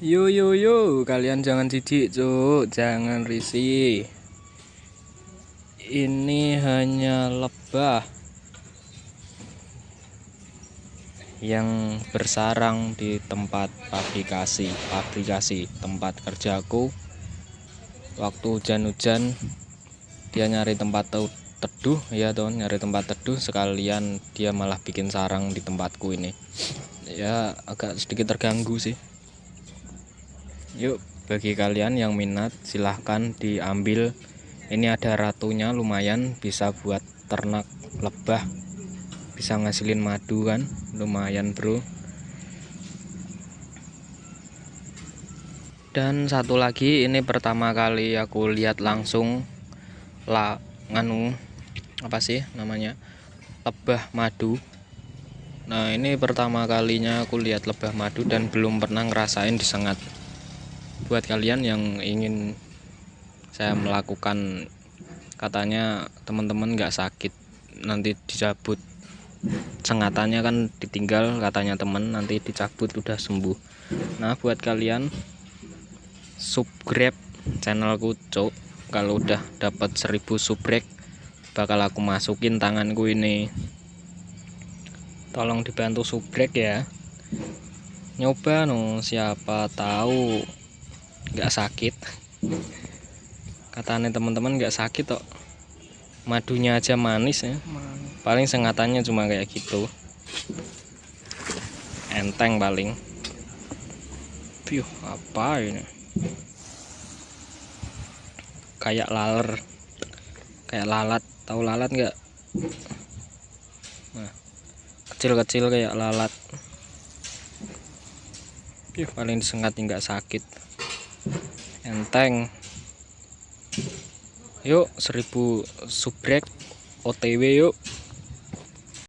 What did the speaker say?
Yo yo yo, kalian jangan jijik, Cuk. Jangan risih. Ini hanya lebah yang bersarang di tempat aplikasi aplikasi tempat kerjaku waktu hujan-hujan dia nyari tempat teduh ya ton nyari tempat teduh sekalian dia malah bikin sarang di tempatku ini ya agak sedikit terganggu sih yuk bagi kalian yang minat silahkan diambil. Ini ada ratunya lumayan bisa buat ternak lebah. Bisa ngasilin madu kan? Lumayan bro. Dan satu lagi ini pertama kali aku lihat langsung lah nganu apa sih namanya? Lebah madu. Nah ini pertama kalinya aku lihat lebah madu dan belum pernah ngerasain disengat buat kalian yang ingin saya melakukan katanya teman-teman nggak sakit nanti dicabut. Sengatannya kan ditinggal katanya temen nanti dicabut udah sembuh. Nah buat kalian subscribe channelku cok kalau udah dapat 1000 subrek bakal aku masukin tanganku ini. Tolong dibantu subrek ya. Nyoba no siapa tahu nggak sakit. Katanya teman-teman nggak sakit kok. Madunya aja manis ya. Paling sengatannya cuma kayak gitu. Enteng paling. Piuh, apa ini? Kayak laler. Kayak lalat. Tahu lalat nggak? Nah, kecil-kecil kayak lalat. Piuh, paling disengat nggak sakit enteng. Yuk 1000 subrek OTW yuk